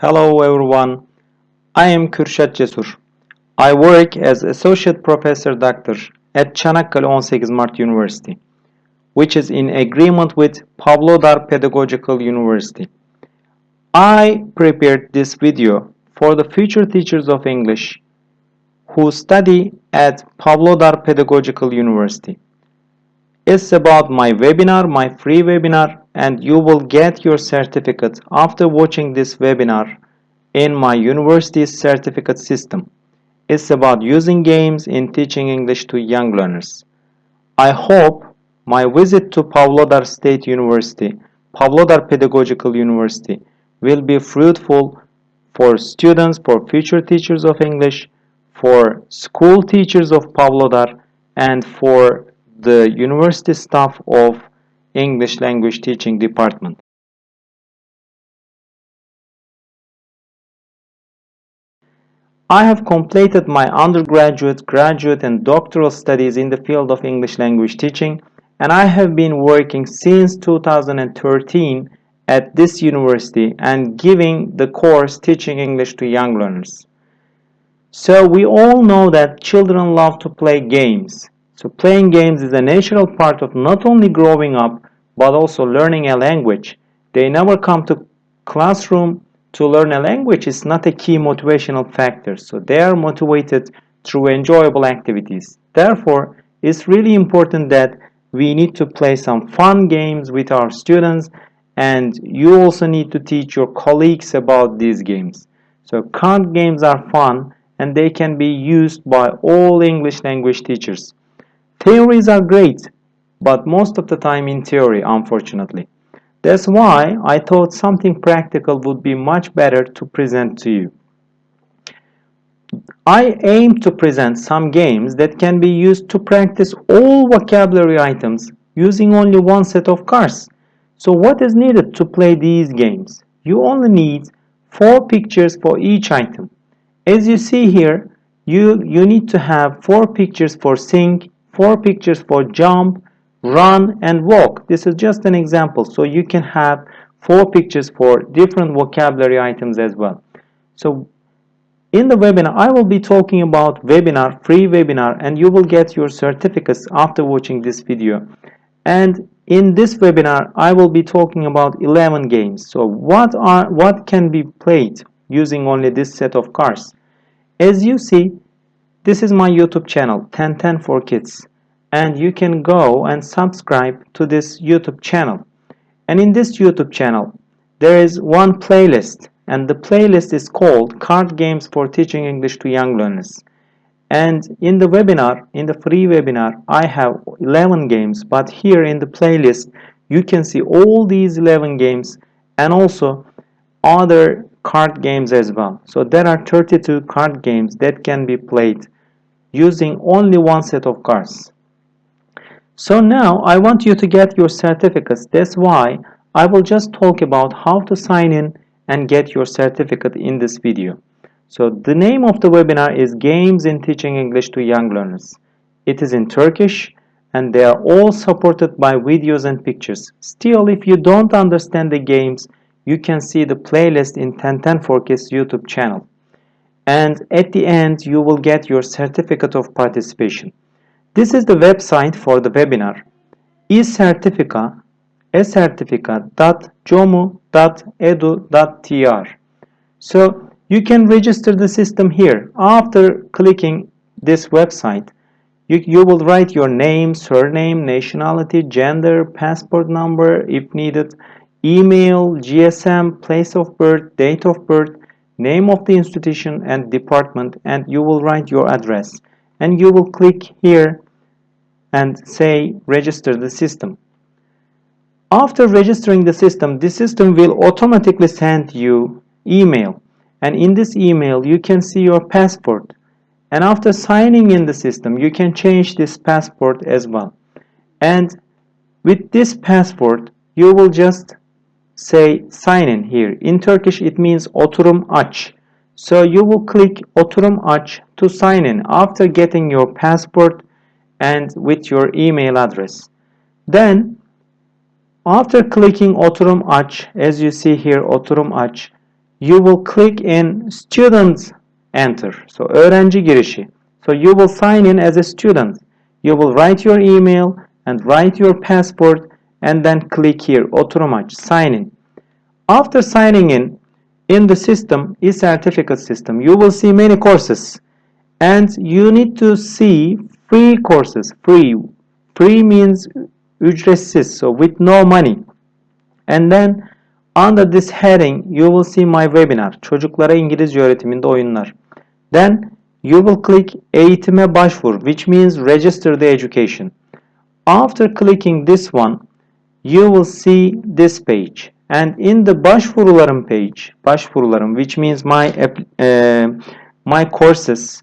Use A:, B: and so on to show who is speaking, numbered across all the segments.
A: Hello everyone. I am Kürşat Cesur. I work as Associate Professor Doctor at Çanakkale 18 Mart University, which is in agreement with Pavlodar Pedagogical University. I prepared this video for the future teachers of English who study at Pavlodar Pedagogical University. It's about my webinar, my free webinar, and you will get your certificate after watching this webinar in my university's certificate system. It's about using games in teaching English to young learners. I hope my visit to Pavlodar State University, Pavlodar Pedagogical University will be fruitful for students, for future teachers of English, for school teachers of Pavlodar, and for the university staff of English language teaching department. I have completed my undergraduate, graduate and doctoral studies in the field of English language teaching and I have been working since 2013 at this university and giving the course teaching English to young learners. So we all know that children love to play games. So playing games is a natural part of not only growing up but also learning a language. They never come to classroom to learn a language is not a key motivational factor. So they are motivated through enjoyable activities. Therefore, it's really important that we need to play some fun games with our students and you also need to teach your colleagues about these games. So card games are fun and they can be used by all English language teachers. Theories are great, but most of the time in theory, unfortunately. That's why I thought something practical would be much better to present to you. I aim to present some games that can be used to practice all vocabulary items using only one set of cards. So what is needed to play these games? You only need four pictures for each item. As you see here, you, you need to have four pictures for sing, four pictures for jump, run and walk. This is just an example. So you can have four pictures for different vocabulary items as well. So in the webinar, I will be talking about webinar, free webinar, and you will get your certificates after watching this video. And in this webinar, I will be talking about 11 games. So what are what can be played using only this set of cards? As you see, this is my YouTube channel, 1010 for Kids and you can go and subscribe to this YouTube channel. And in this YouTube channel, there is one playlist and the playlist is called Card Games for Teaching English to Young Learners. And in the webinar, in the free webinar, I have 11 games, but here in the playlist, you can see all these 11 games and also other card games as well. So there are 32 card games that can be played using only one set of cards. So now I want you to get your certificates. That's why I will just talk about how to sign in and get your certificate in this video. So the name of the webinar is Games in Teaching English to Young Learners. It is in Turkish and they are all supported by videos and pictures. Still, if you don't understand the games, you can see the playlist in 1010 for Kids YouTube channel. And at the end, you will get your certificate of participation. This is the website for the webinar. eCertifica ecertifica.comu.edu.tr So you can register the system here. After clicking this website, you, you will write your name, surname, nationality, gender, passport number if needed, email, GSM, place of birth, date of birth, name of the institution and department and you will write your address. And you will click here and say register the system. After registering the system, the system will automatically send you email. And in this email you can see your passport. And after signing in the system you can change this passport as well. And with this passport you will just say sign in here. In Turkish it means oturum aç. So you will click oturum aç to sign in. After getting your passport and with your email address. Then after clicking Oturum Aç, as you see here Oturum Aç, you will click in student enter. So öğrenci girişi. So you will sign in as a student. You will write your email and write your passport and then click here oturum aç sign in. After signing in in the system e-certificate system you will see many courses and you need to see free courses free free means ücretsiz so with no money. And then under this heading you will see my webinar çocuklara İngilizce öğretiminde oyunlar. Then you will click eğitime başvur which means register the education. After clicking this one you will see this page. And in the başvurularım page başvurularım which means my uh, my courses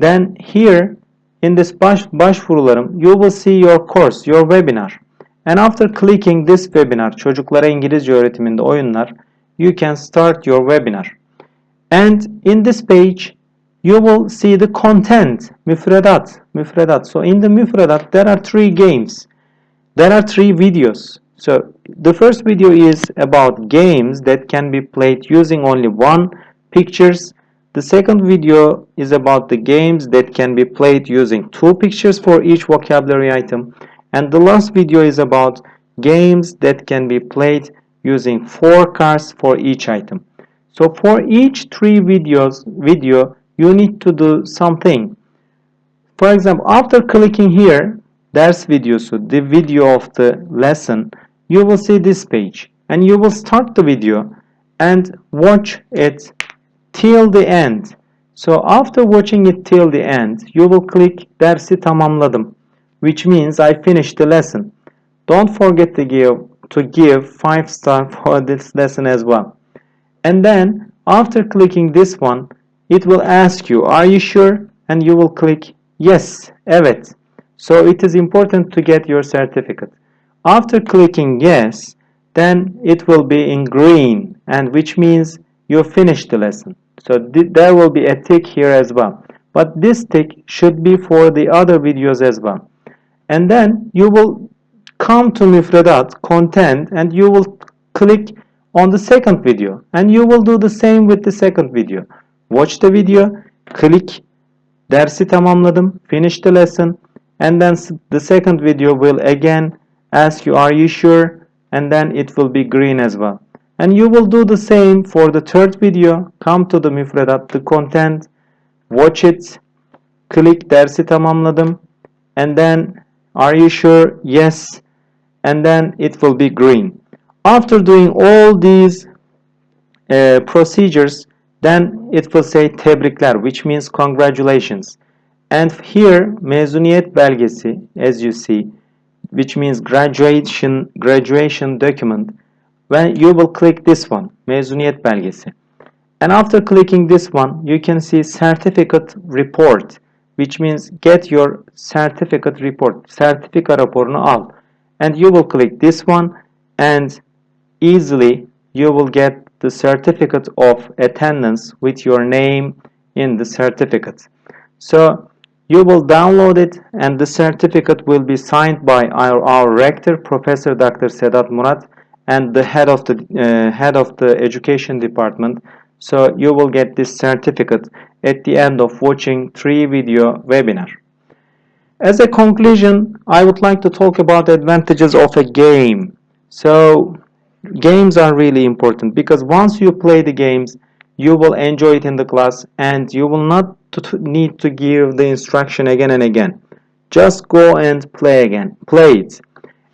A: then here in this baş, başvurularım you will see your course your webinar. And after clicking this webinar çocuklara İngilizce öğretiminde oyunlar you can start your webinar. And in this page you will see the content müfredat müfredat. So in the müfredat there are three games. There are three videos. So the first video is about games that can be played using only one pictures the second video is about the games that can be played using two pictures for each vocabulary item. And the last video is about games that can be played using four cards for each item. So for each three videos video you need to do something. For example after clicking here ders videosu the video of the lesson you will see this page. And you will start the video and watch it till the end. So after watching it till the end you will click dersi tamamladım which means I finished the lesson. Don't forget to give to give 5 star for this lesson as well. And then after clicking this one it will ask you are you sure? And you will click yes evet. So it is important to get your certificate. After clicking yes then it will be in green and which means you finished the lesson so th there will be a tick here as well. But this tick should be for the other videos as well. And then you will come to müfredat content and you will click on the second video. And you will do the same with the second video. Watch the video click dersi tamamladım finish the lesson. And then the second video will again ask you are you sure? And then it will be green as well and you will do the same for the third video. Come to the müfredat the content. Watch it. Click dersi tamamladım. And then are you sure? Yes. And then it will be green. After doing all these uh, procedures then it will say tebrikler which means congratulations. And here mezuniyet belgesi as you see which means graduation graduation document when you will click this one mezuniyet belgesi. And after clicking this one you can see certificate report which means get your certificate report sertifika raporunu al. And you will click this one and easily you will get the certificate of attendance with your name in the certificate. So you will download it and the certificate will be signed by our, our rector professor dr sedat murat and the head of the uh, head of the education department. So you will get this certificate at the end of watching three video webinar. As a conclusion i would like to talk about the advantages of a game. So games are really important because once you play the games you will enjoy it in the class and you will not need to give the instruction again and again. Just go and play again play it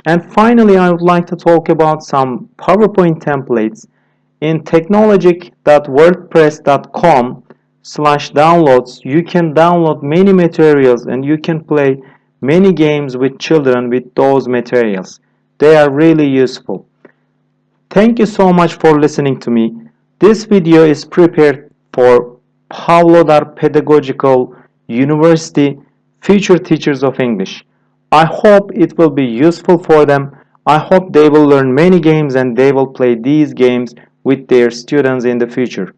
A: and finally, I would like to talk about some PowerPoint templates in technologic.wordpress.com slash downloads. You can download many materials and you can play many games with children with those materials. They are really useful. Thank you so much for listening to me. This video is prepared for Pavlodar Pedagogical University Future Teachers of English. I hope it will be useful for them. I hope they will learn many games and they will play these games with their students in the future.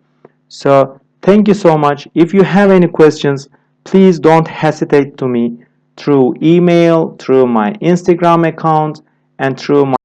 A: So thank you so much. If you have any questions, please don't hesitate to me through email, through my Instagram account, and through my